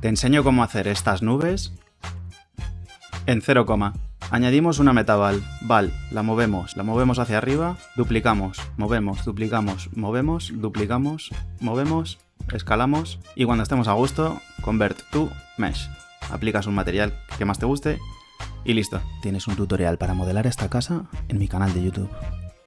Te enseño cómo hacer estas nubes en 0, añadimos una metaval, val, la movemos, la movemos hacia arriba, duplicamos, movemos, duplicamos, movemos, duplicamos, movemos, escalamos y cuando estemos a gusto, convert to mesh. Aplicas un material que más te guste y listo. Tienes un tutorial para modelar esta casa en mi canal de YouTube.